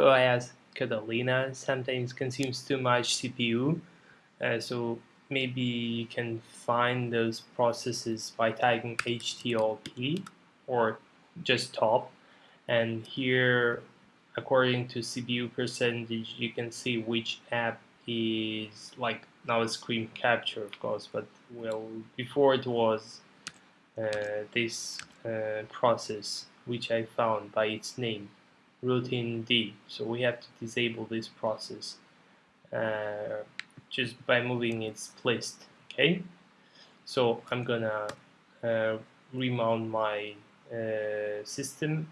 OS Catalina sometimes consumes too much CPU uh, so maybe you can find those processes by tagging HTOP or just top. And here according to CPU percentage you can see which app is like now it's screen capture of course but well before it was uh, this uh, process which I found by its name routined. So we have to disable this process uh, just by moving its list. Okay, so I'm gonna uh, remount my uh, system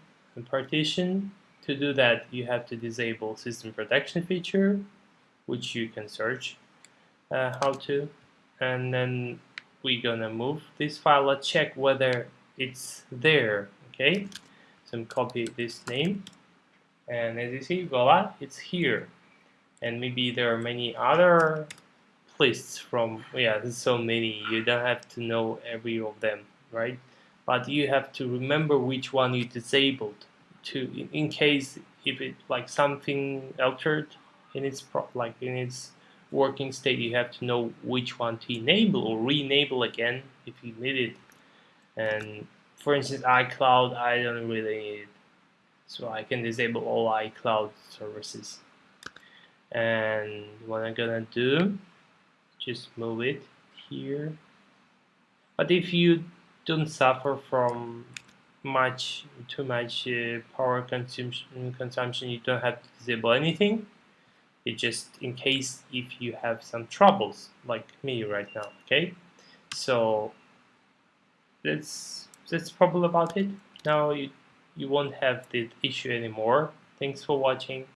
partition. To do that, you have to disable system protection feature, which you can search uh, how to, and then we're gonna move this file. Let's check whether it's there. Okay, so I'm copy this name and as you see voila it's here. And maybe there are many other lists from yeah there's so many you don't have to know every of them right? But you have to remember which one you disabled to in, case if it like something altered in its like in its working state you have to know which one to enable or re-enable again if you need it. And for instance iCloud I don't really need it so I can disable all iCloud services. And what I'm gonna do just move it here. But if you don't suffer from much too much uh, power consumption consumption you don't have to disable anything. It just in case if you have some troubles like me right now okay? So that's that's probably about it. Now you you won't have the issue anymore. Thanks for watching.